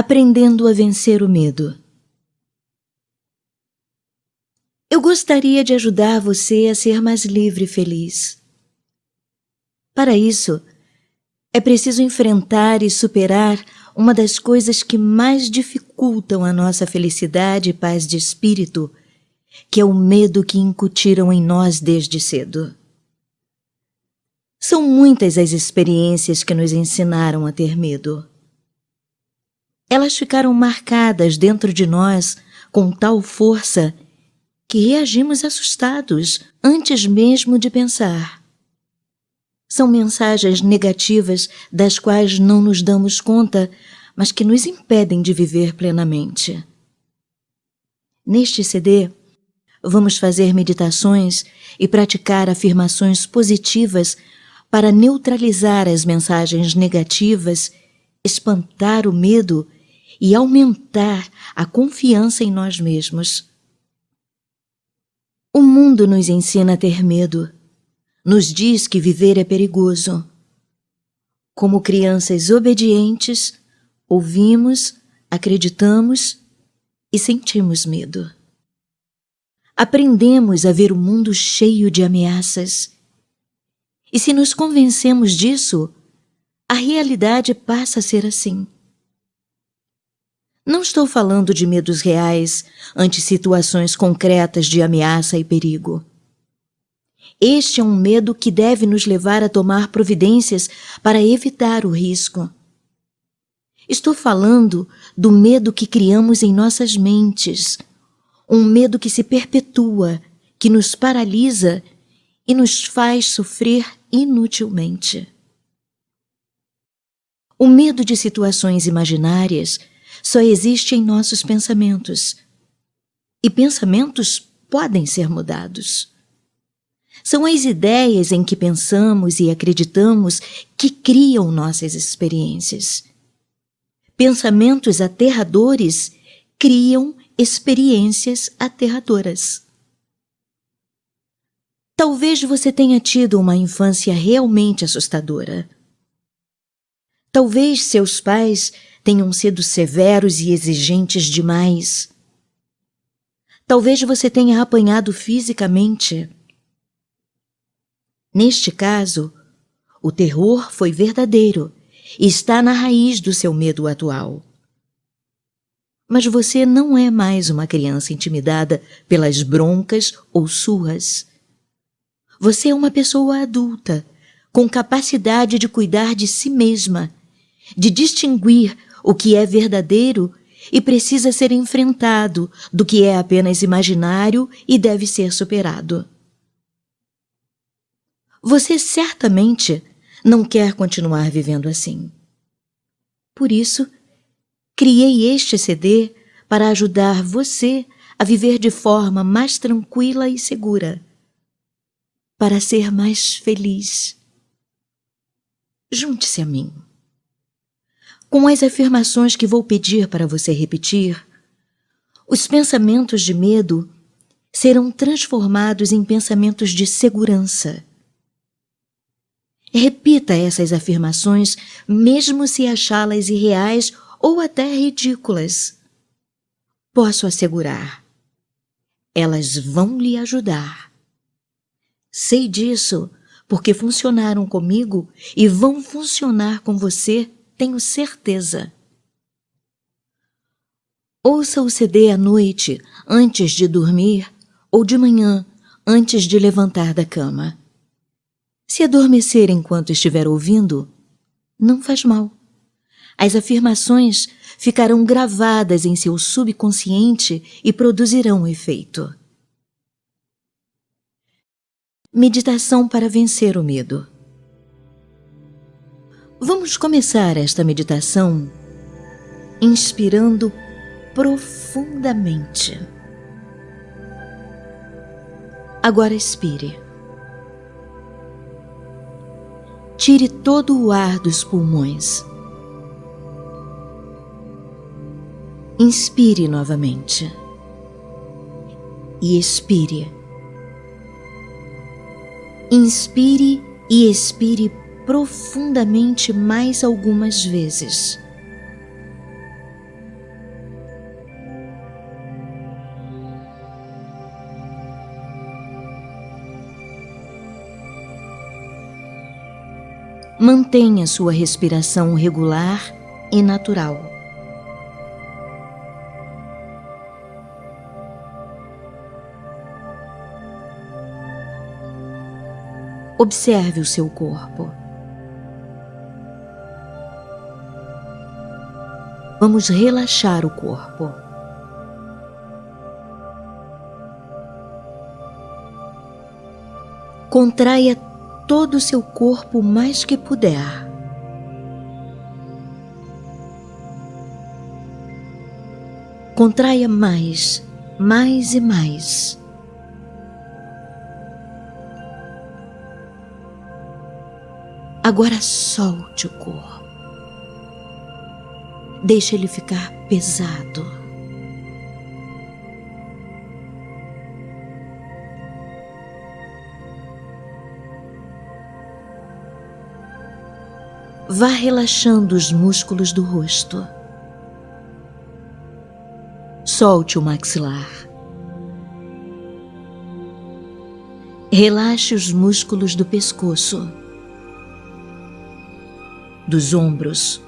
Aprendendo a vencer o medo. Eu gostaria de ajudar você a ser mais livre e feliz. Para isso, é preciso enfrentar e superar uma das coisas que mais dificultam a nossa felicidade e paz de espírito, que é o medo que incutiram em nós desde cedo. São muitas as experiências que nos ensinaram a ter medo. Elas ficaram marcadas dentro de nós com tal força que reagimos assustados antes mesmo de pensar. São mensagens negativas das quais não nos damos conta, mas que nos impedem de viver plenamente. Neste CD, vamos fazer meditações e praticar afirmações positivas para neutralizar as mensagens negativas, espantar o medo e aumentar a confiança em nós mesmos. O mundo nos ensina a ter medo, nos diz que viver é perigoso. Como crianças obedientes, ouvimos, acreditamos e sentimos medo. Aprendemos a ver o mundo cheio de ameaças. E se nos convencemos disso, a realidade passa a ser assim. Não estou falando de medos reais ante situações concretas de ameaça e perigo. Este é um medo que deve nos levar a tomar providências para evitar o risco. Estou falando do medo que criamos em nossas mentes, um medo que se perpetua, que nos paralisa e nos faz sofrer inutilmente. O medo de situações imaginárias só existe em nossos pensamentos. E pensamentos podem ser mudados. São as ideias em que pensamos e acreditamos que criam nossas experiências. Pensamentos aterradores criam experiências aterradoras. Talvez você tenha tido uma infância realmente assustadora. Talvez seus pais tenham sido severos e exigentes demais. Talvez você tenha apanhado fisicamente. Neste caso, o terror foi verdadeiro e está na raiz do seu medo atual. Mas você não é mais uma criança intimidada pelas broncas ou surras. Você é uma pessoa adulta, com capacidade de cuidar de si mesma, de distinguir o que é verdadeiro e precisa ser enfrentado do que é apenas imaginário e deve ser superado. Você certamente não quer continuar vivendo assim. Por isso, criei este CD para ajudar você a viver de forma mais tranquila e segura, para ser mais feliz. Junte-se a mim. Com as afirmações que vou pedir para você repetir, os pensamentos de medo serão transformados em pensamentos de segurança. Repita essas afirmações, mesmo se achá-las irreais ou até ridículas. Posso assegurar, elas vão lhe ajudar. Sei disso porque funcionaram comigo e vão funcionar com você tenho certeza. Ouça o CD à noite, antes de dormir, ou de manhã, antes de levantar da cama. Se adormecer enquanto estiver ouvindo, não faz mal. As afirmações ficarão gravadas em seu subconsciente e produzirão efeito. Meditação para vencer o medo. Vamos começar esta meditação inspirando profundamente. Agora expire. Tire todo o ar dos pulmões. Inspire novamente. E expire. Inspire e expire profundamente mais algumas vezes. Mantenha sua respiração regular e natural. Observe o seu corpo. Vamos relaxar o corpo. Contraia todo o seu corpo o mais que puder. Contraia mais, mais e mais. Agora solte o corpo. Deixe ele ficar pesado. Vá relaxando os músculos do rosto. Solte o maxilar. Relaxe os músculos do pescoço, dos ombros,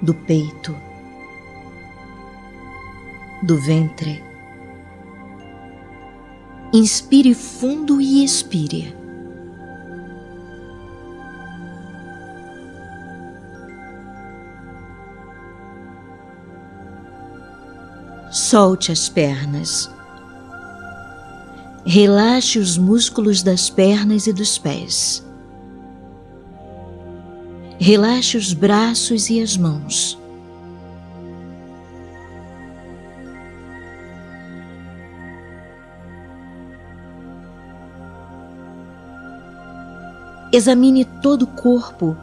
do peito, do ventre. Inspire fundo e expire. Solte as pernas. Relaxe os músculos das pernas e dos pés. Relaxe os braços e as mãos. Examine todo o corpo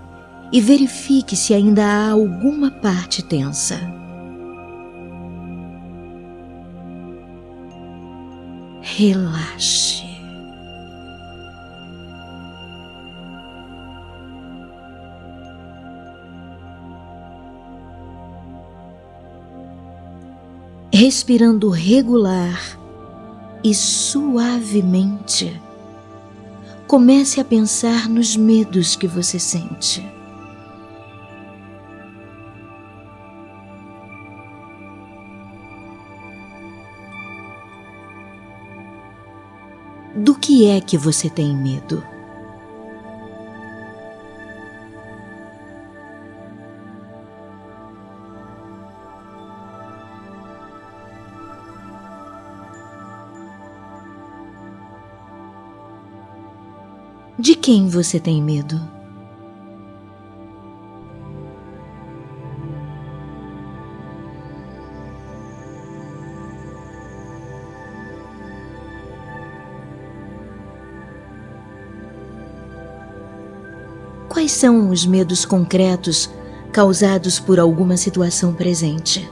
e verifique se ainda há alguma parte tensa. Relaxe. Respirando regular e suavemente, comece a pensar nos medos que você sente. Do que é que você tem medo? De quem você tem medo? Quais são os medos concretos causados por alguma situação presente?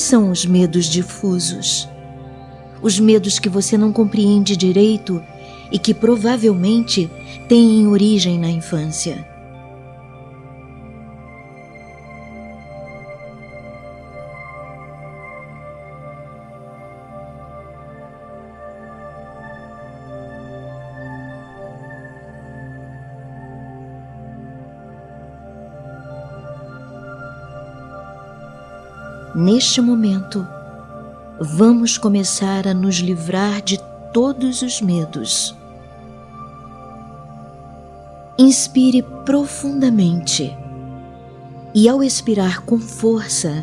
Quais são os medos difusos? Os medos que você não compreende direito e que provavelmente têm origem na infância. Neste momento, vamos começar a nos livrar de todos os medos. Inspire profundamente e, ao expirar com força,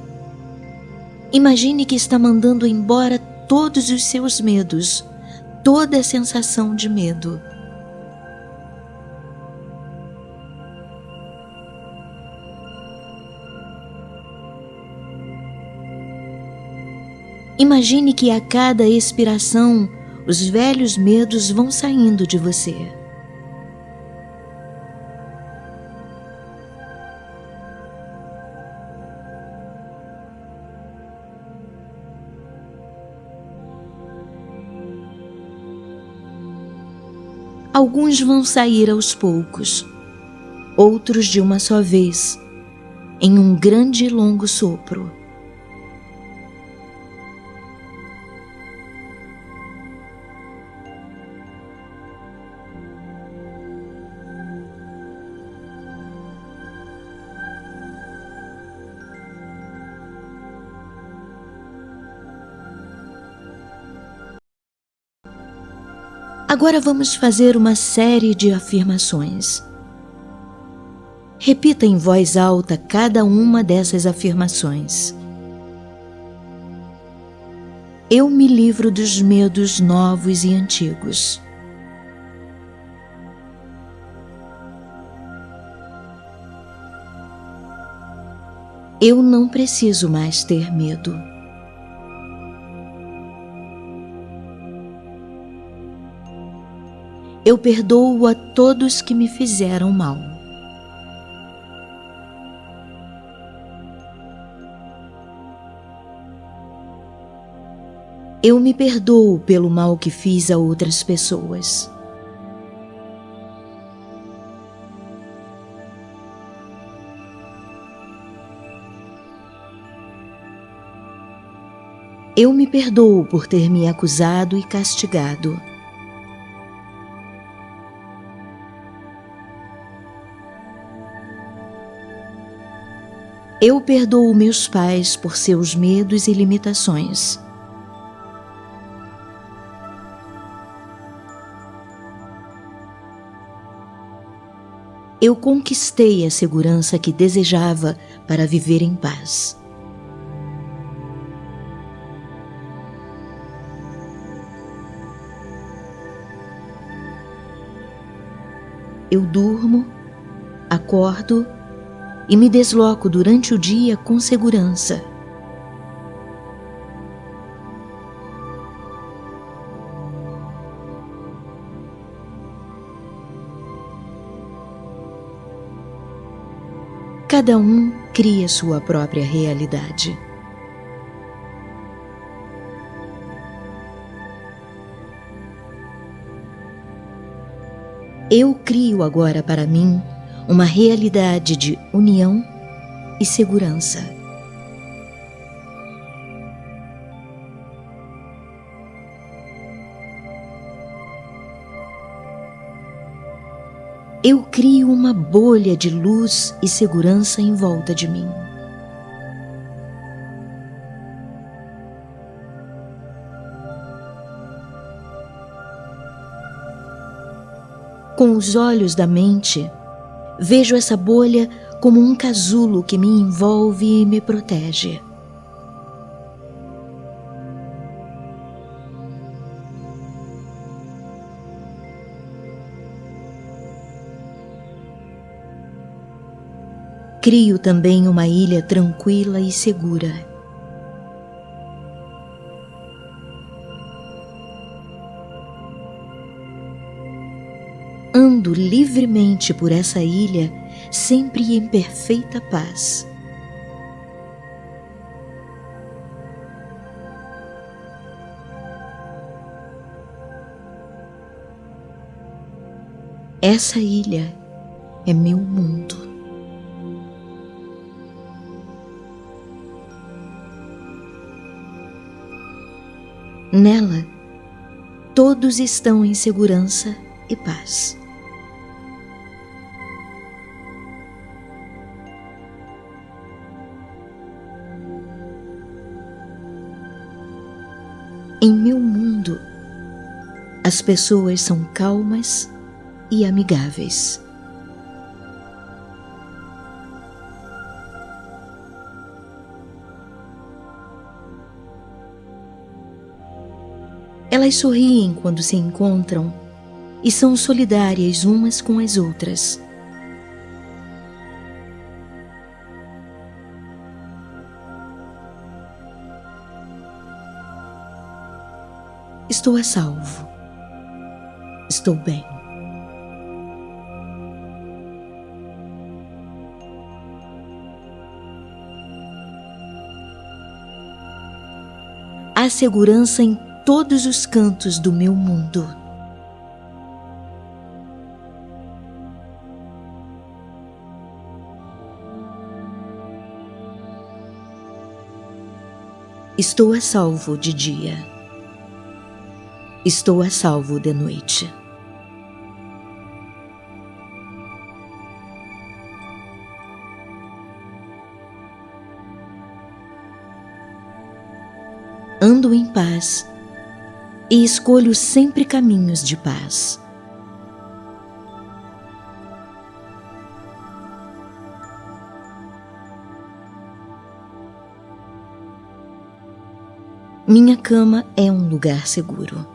imagine que está mandando embora todos os seus medos, toda a sensação de medo. Imagine que a cada expiração os velhos medos vão saindo de você. Alguns vão sair aos poucos, outros de uma só vez, em um grande e longo sopro. Agora vamos fazer uma série de afirmações. Repita em voz alta cada uma dessas afirmações. Eu me livro dos medos novos e antigos. Eu não preciso mais ter medo. Eu perdoo a todos que me fizeram mal. Eu me perdoo pelo mal que fiz a outras pessoas. Eu me perdoo por ter me acusado e castigado. Eu perdoo meus pais por seus medos e limitações. Eu conquistei a segurança que desejava para viver em paz. Eu durmo, acordo e me desloco durante o dia com segurança. Cada um cria sua própria realidade. Eu crio agora para mim uma realidade de união e segurança. Eu crio uma bolha de luz e segurança em volta de mim. Com os olhos da mente, Vejo essa bolha como um casulo que me envolve e me protege. Crio também uma ilha tranquila e segura. Livremente por essa ilha, sempre em perfeita paz. Essa ilha é meu mundo. Nela, todos estão em segurança e paz. As pessoas são calmas e amigáveis. Elas sorriem quando se encontram e são solidárias umas com as outras. Estou a salvo estou bem. Há segurança em todos os cantos do meu mundo. Estou a salvo de dia. Estou a salvo de noite. Em paz e escolho sempre caminhos de paz. Minha cama é um lugar seguro.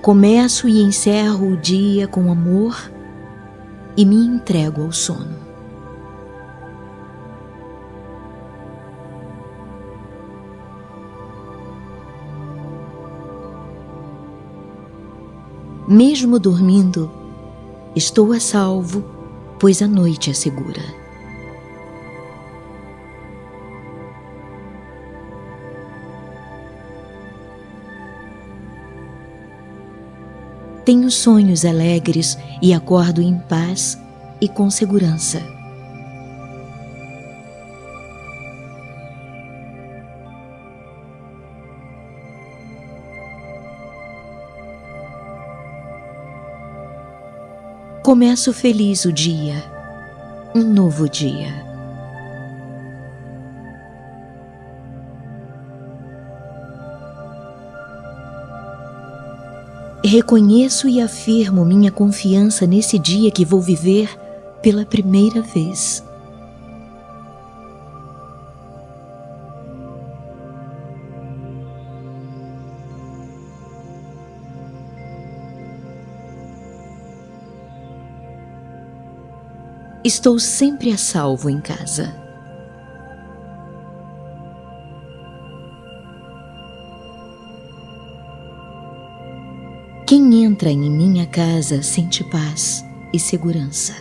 Começo e encerro o dia com amor e me entrego ao sono. Mesmo dormindo, estou a salvo pois a noite é segura. Tenho sonhos alegres e acordo em paz e com segurança. Começo feliz o dia, um novo dia. Reconheço e afirmo minha confiança nesse dia que vou viver pela primeira vez. Estou sempre a salvo em casa. Entra em minha casa sente paz e segurança.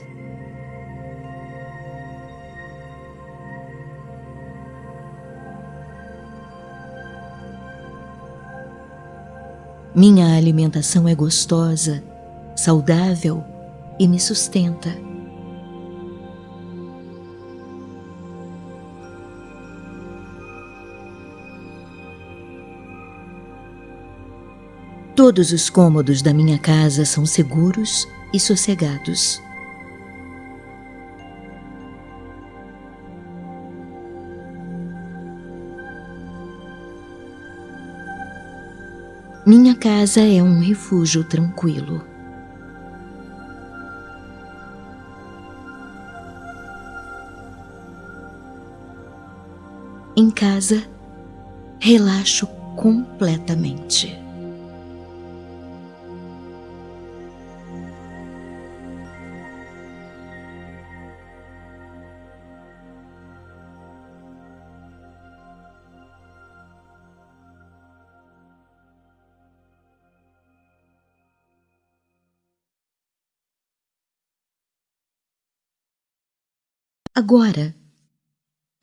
Minha alimentação é gostosa, saudável e me sustenta. Todos os cômodos da minha casa são seguros e sossegados. Minha casa é um refúgio tranquilo. Em casa, relaxo completamente. Agora,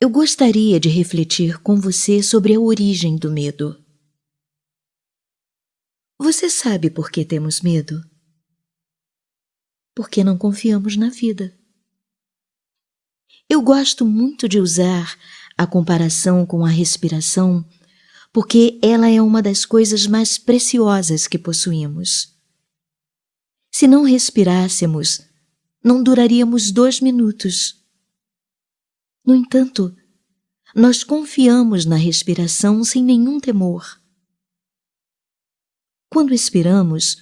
eu gostaria de refletir com você sobre a origem do medo. Você sabe por que temos medo? Porque não confiamos na vida. Eu gosto muito de usar a comparação com a respiração porque ela é uma das coisas mais preciosas que possuímos. Se não respirássemos, não duraríamos dois minutos no entanto, nós confiamos na respiração sem nenhum temor. Quando expiramos,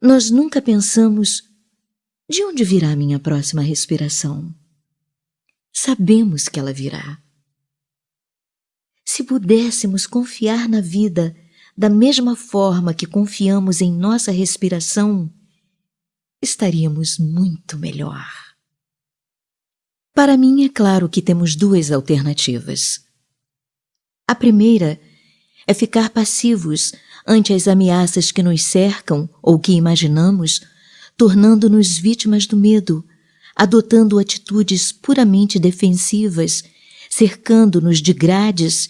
nós nunca pensamos de onde virá minha próxima respiração. Sabemos que ela virá. Se pudéssemos confiar na vida da mesma forma que confiamos em nossa respiração, estaríamos muito melhor. Para mim, é claro que temos duas alternativas. A primeira é ficar passivos ante as ameaças que nos cercam ou que imaginamos, tornando-nos vítimas do medo, adotando atitudes puramente defensivas, cercando-nos de grades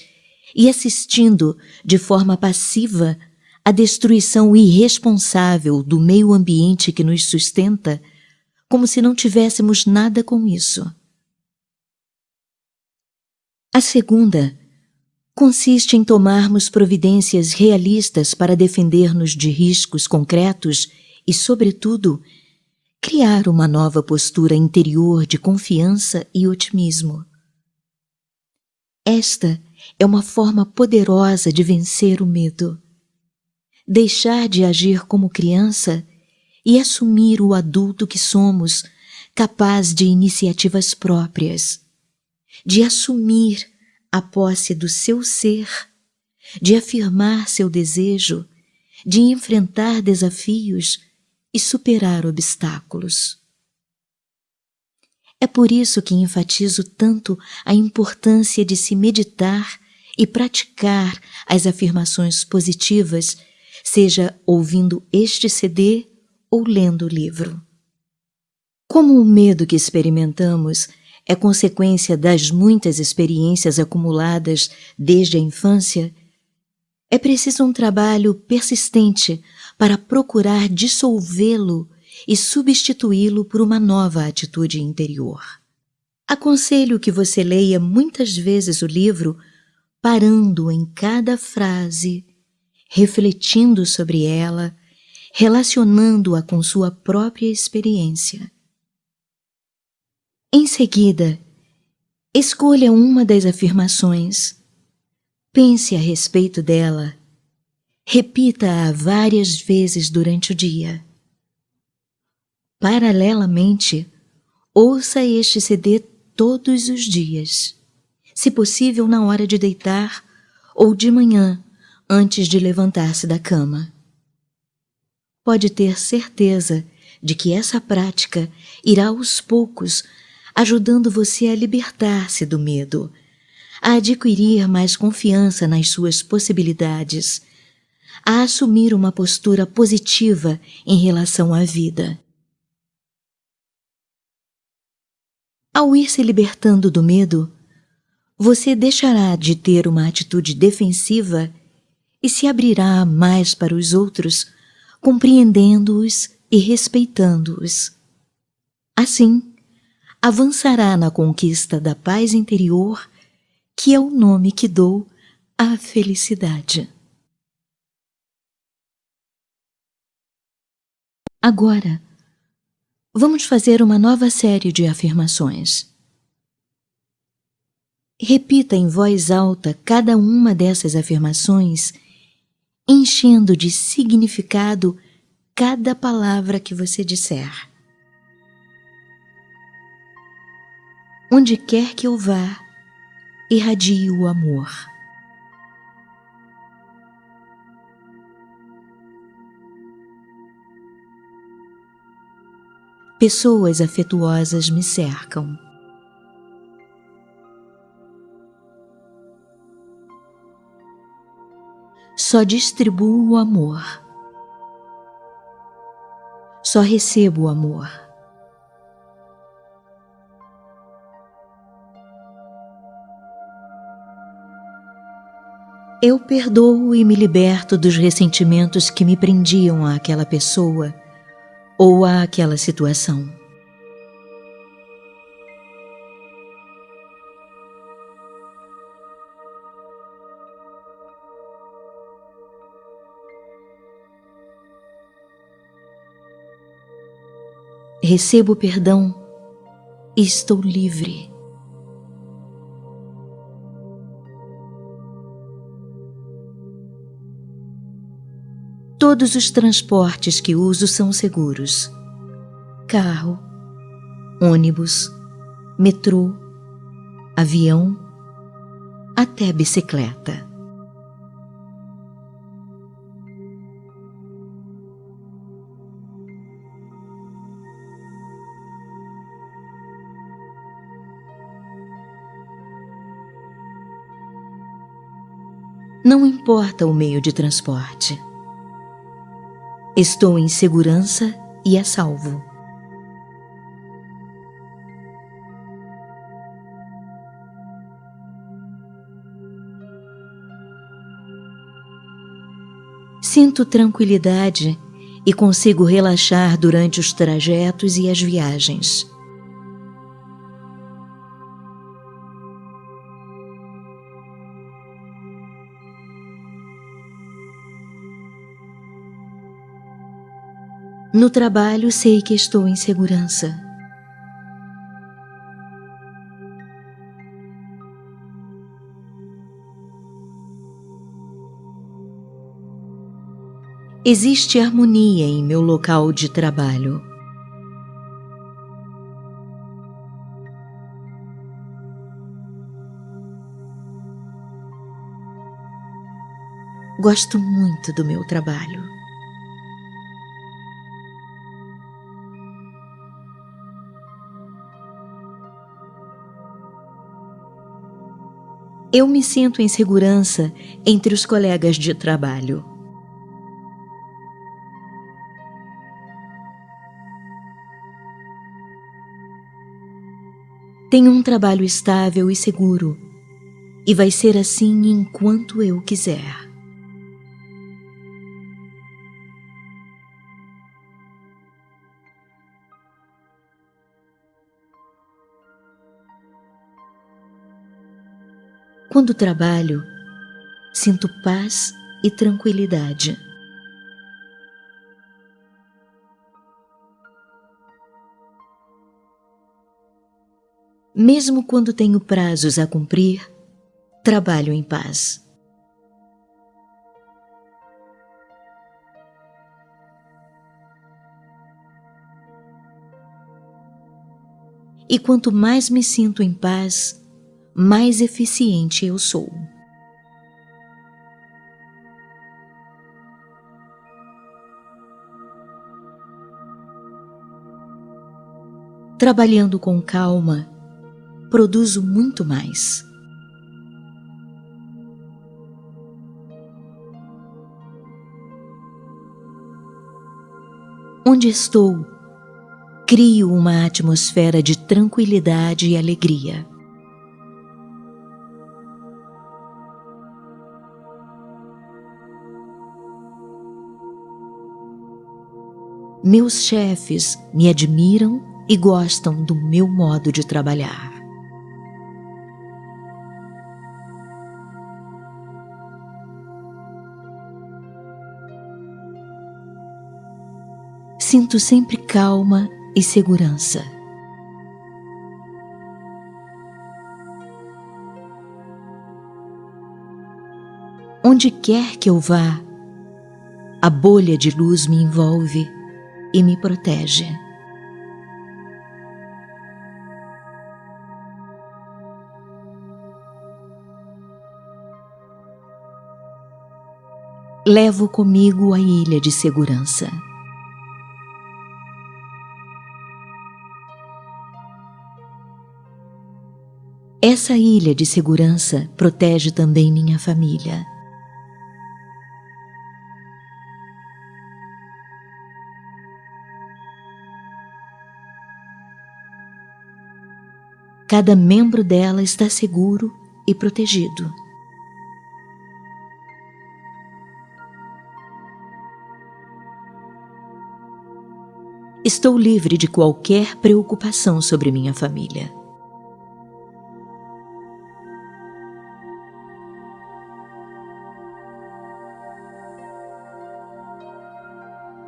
e assistindo de forma passiva à destruição irresponsável do meio ambiente que nos sustenta como se não tivéssemos nada com isso. A segunda consiste em tomarmos providências realistas para defender-nos de riscos concretos e, sobretudo, criar uma nova postura interior de confiança e otimismo. Esta é uma forma poderosa de vencer o medo. Deixar de agir como criança e assumir o adulto que somos, capaz de iniciativas próprias, de assumir a posse do seu ser, de afirmar seu desejo, de enfrentar desafios e superar obstáculos. É por isso que enfatizo tanto a importância de se meditar e praticar as afirmações positivas, seja ouvindo este CD ou lendo o livro. Como o medo que experimentamos é consequência das muitas experiências acumuladas desde a infância, é preciso um trabalho persistente para procurar dissolvê-lo e substituí-lo por uma nova atitude interior. Aconselho que você leia muitas vezes o livro parando em cada frase, refletindo sobre ela, relacionando-a com sua própria experiência. Em seguida, escolha uma das afirmações, pense a respeito dela, repita-a várias vezes durante o dia. Paralelamente, ouça este CD todos os dias, se possível na hora de deitar ou de manhã, antes de levantar-se da cama. Pode ter certeza de que essa prática irá aos poucos ajudando você a libertar-se do medo, a adquirir mais confiança nas suas possibilidades, a assumir uma postura positiva em relação à vida. Ao ir se libertando do medo, você deixará de ter uma atitude defensiva e se abrirá mais para os outros, compreendendo-os e respeitando-os. Assim, avançará na conquista da paz interior, que é o nome que dou à felicidade. Agora, vamos fazer uma nova série de afirmações. Repita em voz alta cada uma dessas afirmações, enchendo de significado cada palavra que você disser. Onde quer que eu vá, irradie o amor. Pessoas afetuosas me cercam. Só distribuo o amor. Só recebo o amor. Eu perdoo e me liberto dos ressentimentos que me prendiam àquela pessoa ou àquela situação. Recebo perdão e estou livre. Todos os transportes que uso são seguros. Carro, ônibus, metrô, avião, até bicicleta. Não importa o meio de transporte. Estou em segurança e a salvo. Sinto tranquilidade e consigo relaxar durante os trajetos e as viagens. No trabalho sei que estou em segurança. Existe harmonia em meu local de trabalho. Gosto muito do meu trabalho. Eu me sinto em segurança entre os colegas de trabalho. Tenho um trabalho estável e seguro, e vai ser assim enquanto eu quiser. Quando trabalho, sinto paz e tranquilidade. Mesmo quando tenho prazos a cumprir, trabalho em paz. E quanto mais me sinto em paz, mais eficiente eu sou. Trabalhando com calma, produzo muito mais. Onde estou, crio uma atmosfera de tranquilidade e alegria. Meus chefes me admiram e gostam do meu modo de trabalhar. Sinto sempre calma e segurança. Onde quer que eu vá, a bolha de luz me envolve e me protege. Levo comigo a ilha de segurança. Essa ilha de segurança protege também minha família. Cada membro dela está seguro e protegido. Estou livre de qualquer preocupação sobre minha família.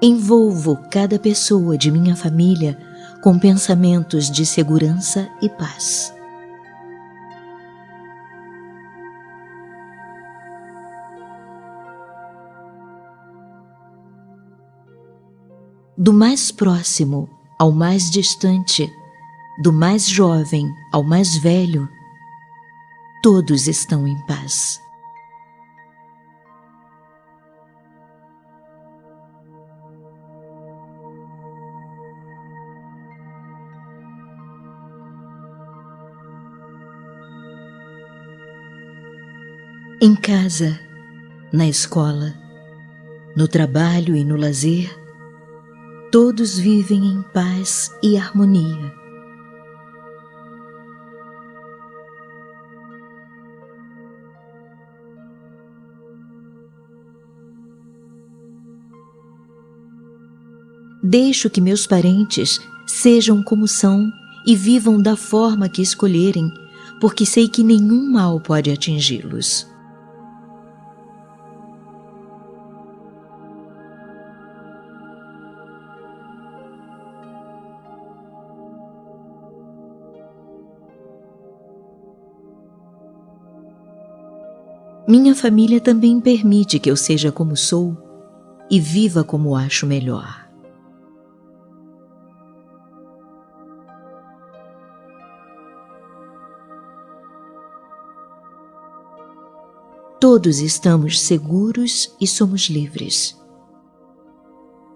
Envolvo cada pessoa de minha família com pensamentos de segurança e paz. Do mais próximo ao mais distante, do mais jovem ao mais velho, todos estão em paz. Em casa, na escola, no trabalho e no lazer, todos vivem em paz e harmonia. Deixo que meus parentes sejam como são e vivam da forma que escolherem, porque sei que nenhum mal pode atingi-los. Minha família também permite que eu seja como sou e viva como acho melhor. Todos estamos seguros e somos livres.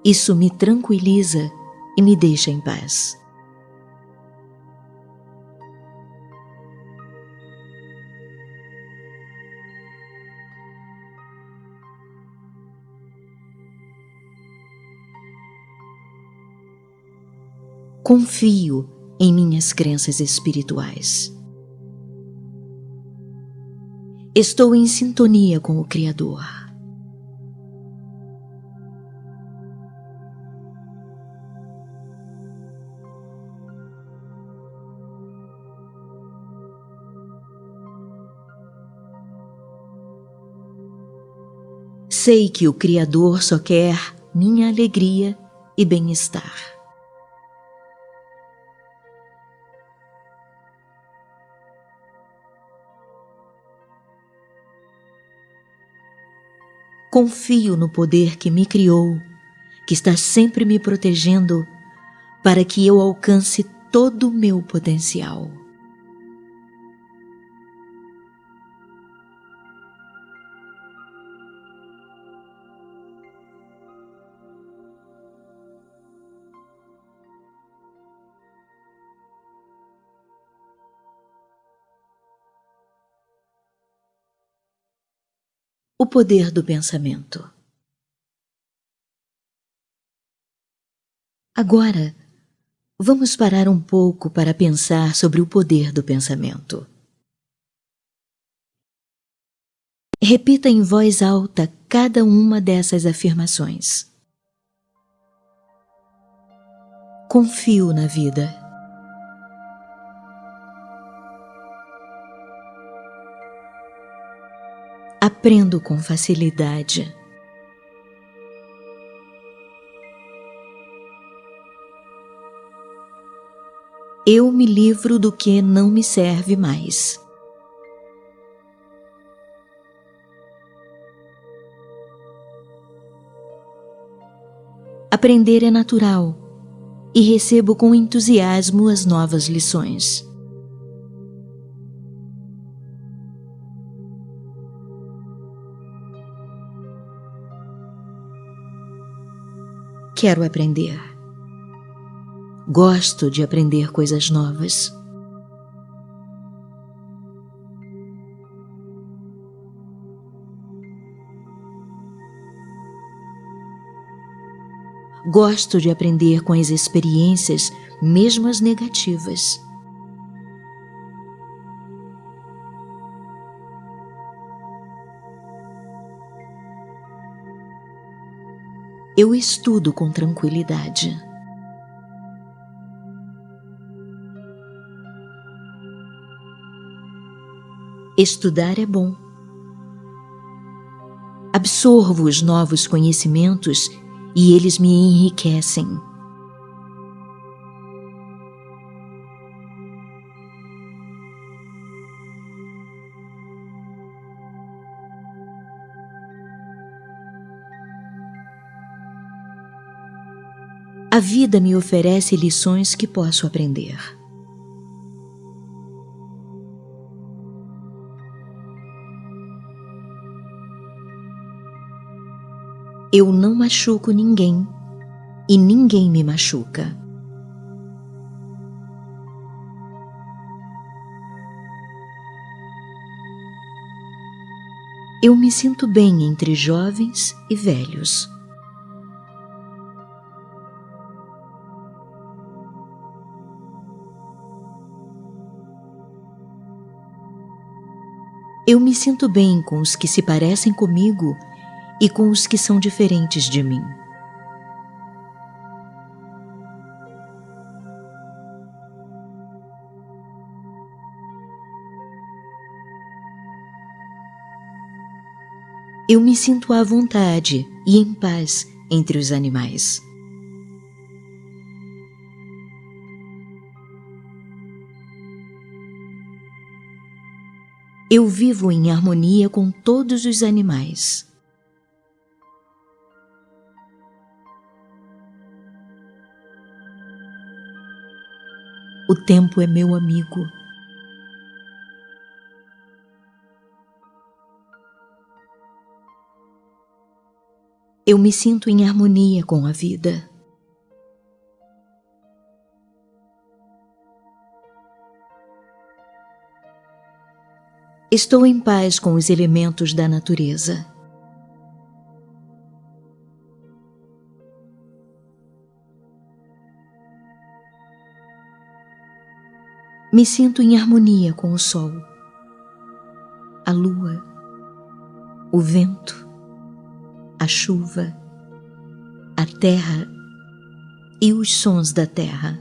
Isso me tranquiliza e me deixa em paz. Confio em minhas crenças espirituais. Estou em sintonia com o Criador. Sei que o Criador só quer minha alegria e bem-estar. Confio no poder que me criou, que está sempre me protegendo para que eu alcance todo o meu potencial. O poder do pensamento. Agora, vamos parar um pouco para pensar sobre o poder do pensamento. Repita em voz alta cada uma dessas afirmações. Confio na vida. Aprendo com facilidade. Eu me livro do que não me serve mais. Aprender é natural e recebo com entusiasmo as novas lições. Quero aprender. Gosto de aprender coisas novas. Gosto de aprender com as experiências, mesmo as negativas. Eu estudo com tranquilidade. Estudar é bom. Absorvo os novos conhecimentos e eles me enriquecem. A vida me oferece lições que posso aprender. Eu não machuco ninguém e ninguém me machuca. Eu me sinto bem entre jovens e velhos. Eu me sinto bem com os que se parecem comigo e com os que são diferentes de mim. Eu me sinto à vontade e em paz entre os animais. Eu vivo em harmonia com todos os animais. O tempo é meu amigo. Eu me sinto em harmonia com a vida. Estou em paz com os elementos da natureza. Me sinto em harmonia com o sol, a lua, o vento, a chuva, a terra e os sons da terra.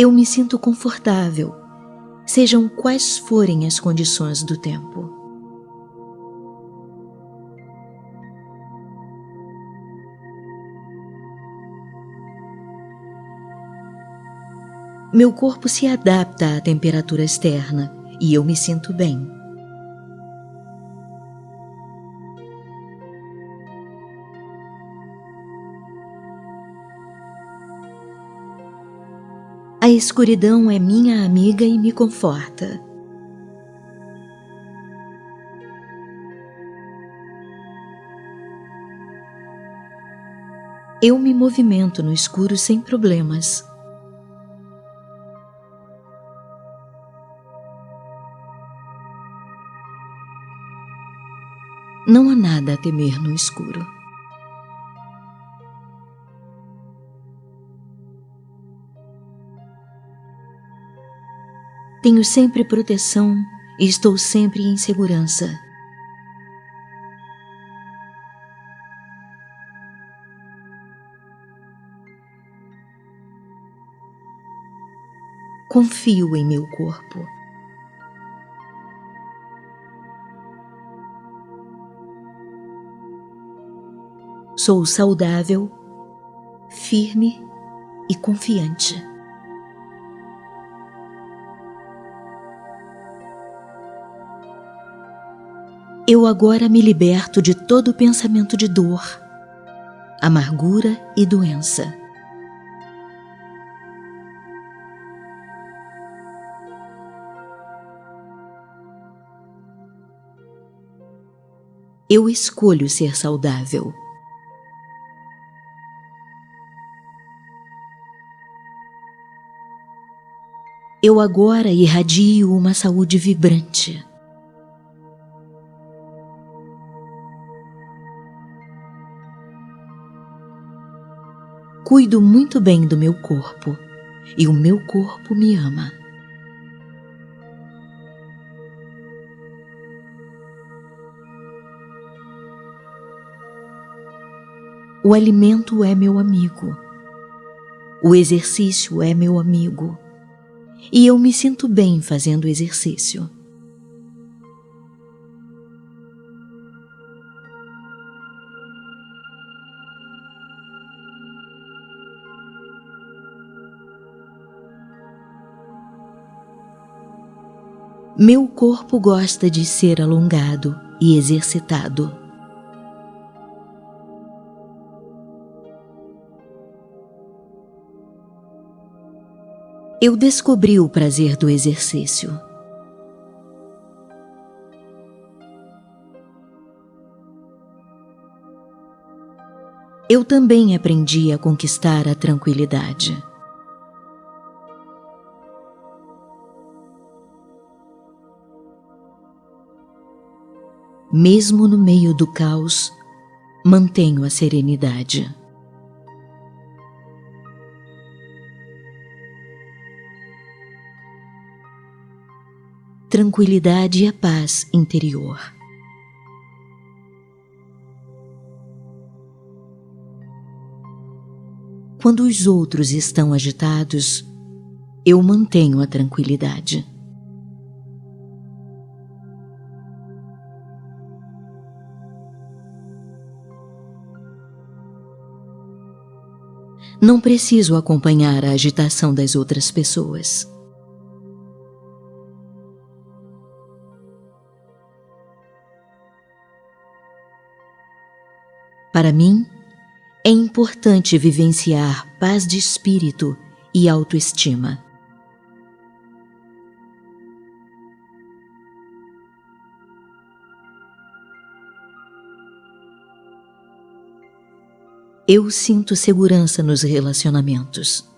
Eu me sinto confortável, sejam quais forem as condições do tempo. Meu corpo se adapta à temperatura externa e eu me sinto bem. A escuridão é minha amiga e me conforta. Eu me movimento no escuro sem problemas. Não há nada a temer no escuro. Tenho sempre proteção e estou sempre em segurança. Confio em meu corpo. Sou saudável, firme e confiante. Eu agora me liberto de todo pensamento de dor, amargura e doença. Eu escolho ser saudável. Eu agora irradio uma saúde vibrante. Cuido muito bem do meu corpo e o meu corpo me ama. O alimento é meu amigo. O exercício é meu amigo. E eu me sinto bem fazendo exercício. Meu corpo gosta de ser alongado e exercitado. Eu descobri o prazer do exercício. Eu também aprendi a conquistar a tranquilidade. mesmo no meio do caos, mantenho a serenidade. Tranquilidade e a paz interior. Quando os outros estão agitados, eu mantenho a tranquilidade. Não preciso acompanhar a agitação das outras pessoas. Para mim, é importante vivenciar paz de espírito e autoestima. Eu sinto segurança nos relacionamentos.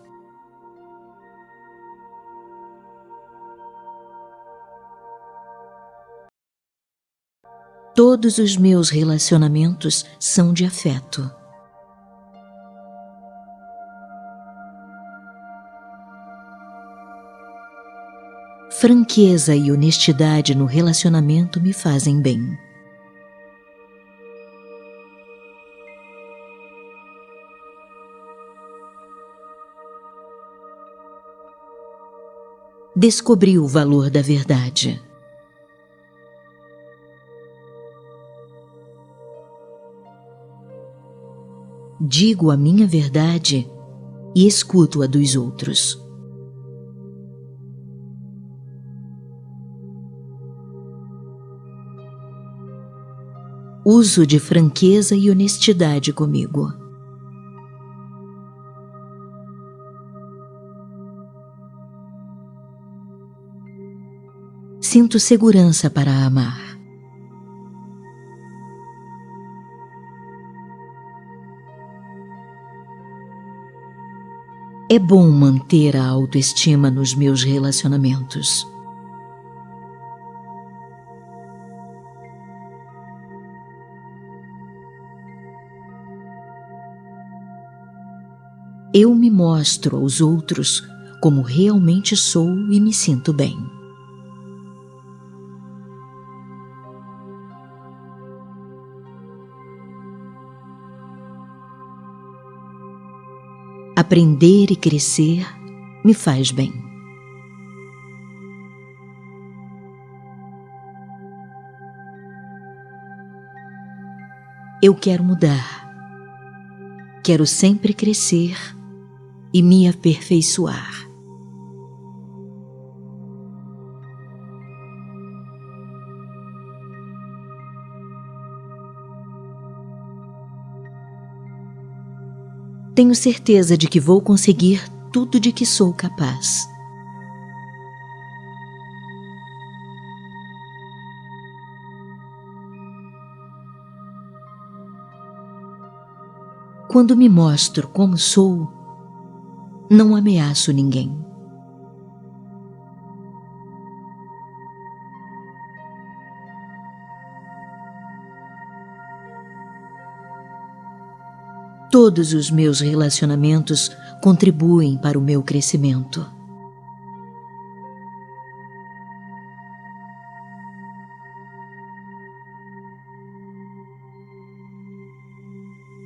Todos os meus relacionamentos são de afeto. Franqueza e honestidade no relacionamento me fazem bem. Descobri o valor da verdade. Digo a minha verdade e escuto a dos outros. Uso de franqueza e honestidade comigo. Sinto segurança para amar. É bom manter a autoestima nos meus relacionamentos. Eu me mostro aos outros como realmente sou e me sinto bem. Aprender e crescer me faz bem. Eu quero mudar. Quero sempre crescer e me aperfeiçoar. Tenho certeza de que vou conseguir tudo de que sou capaz. Quando me mostro como sou, não ameaço ninguém. Todos os meus relacionamentos contribuem para o meu crescimento.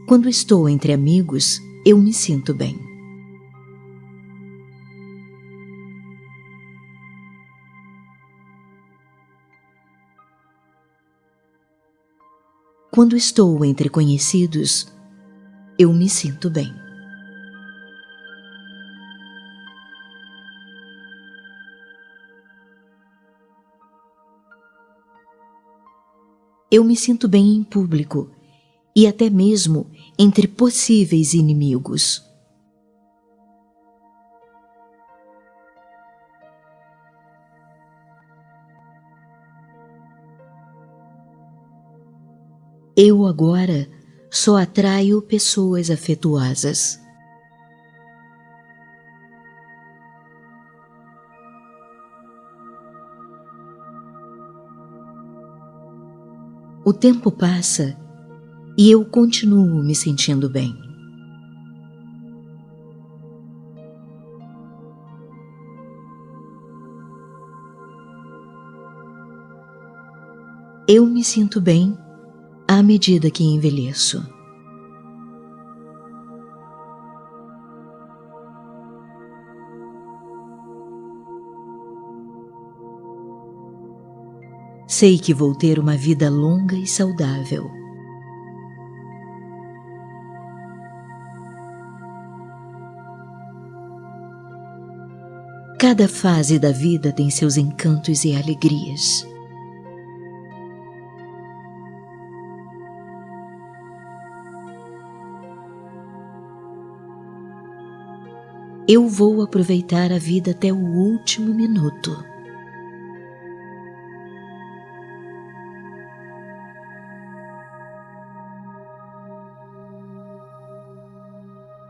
Quando estou entre amigos, eu me sinto bem. Quando estou entre conhecidos, eu me sinto bem. Eu me sinto bem em público e até mesmo entre possíveis inimigos. Eu agora só atraio pessoas afetuosas. O tempo passa e eu continuo me sentindo bem. Eu me sinto bem medida que envelheço. Sei que vou ter uma vida longa e saudável. Cada fase da vida tem seus encantos e alegrias. Eu vou aproveitar a vida até o último minuto.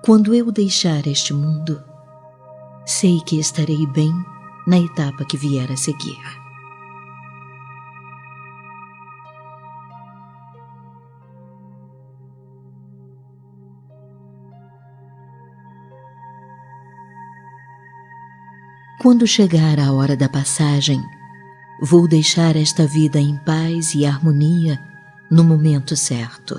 Quando eu deixar este mundo, sei que estarei bem na etapa que vier a seguir. Quando chegar a hora da passagem, vou deixar esta vida em paz e harmonia no momento certo.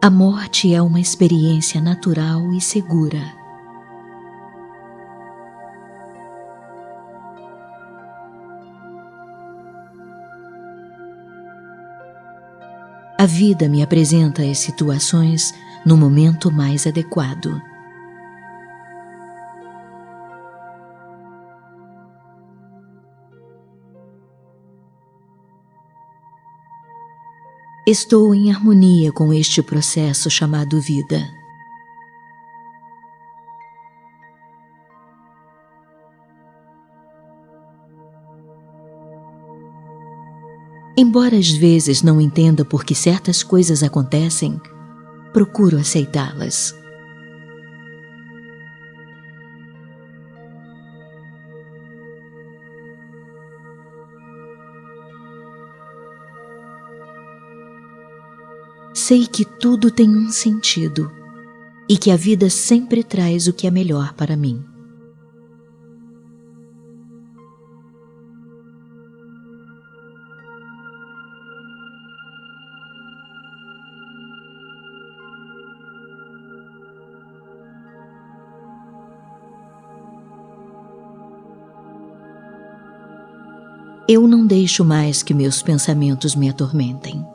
A morte é uma experiência natural e segura. A vida me apresenta as situações no momento mais adequado. Estou em harmonia com este processo chamado vida. Embora às vezes não entenda por que certas coisas acontecem, procuro aceitá-las. Sei que tudo tem um sentido e que a vida sempre traz o que é melhor para mim. Não deixo mais que meus pensamentos me atormentem.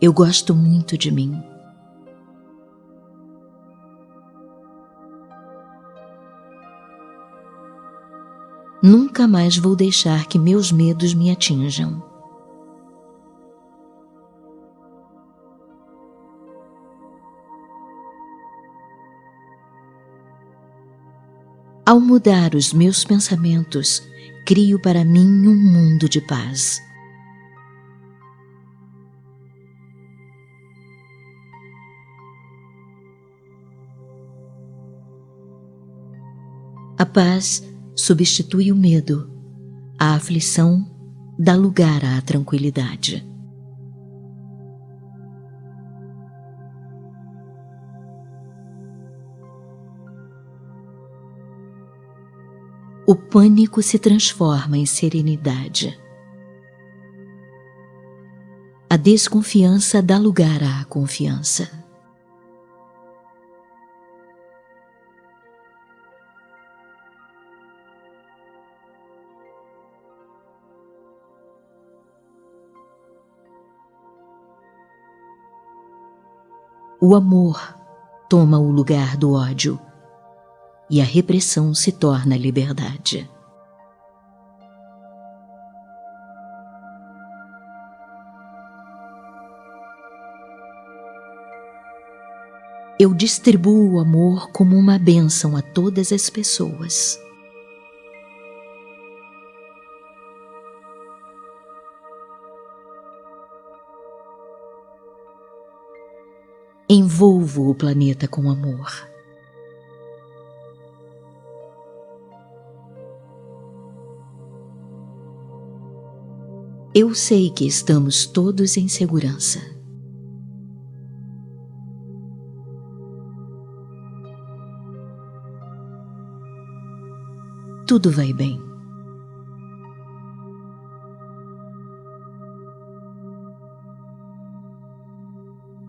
Eu gosto muito de mim. Nunca mais vou deixar que meus medos me atinjam. Ao mudar os meus pensamentos, crio para mim um mundo de paz. A paz substitui o medo, a aflição dá lugar à tranquilidade. O pânico se transforma em serenidade. A desconfiança dá lugar à confiança. O amor toma o lugar do ódio e a repressão se torna liberdade. Eu distribuo o amor como uma bênção a todas as pessoas. Envolvo o planeta com amor. eu sei que estamos todos em segurança. Tudo vai bem.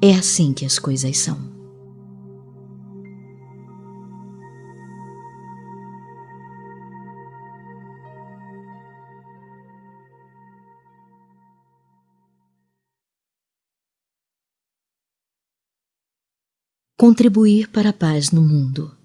É assim que as coisas são. Contribuir para a paz no mundo.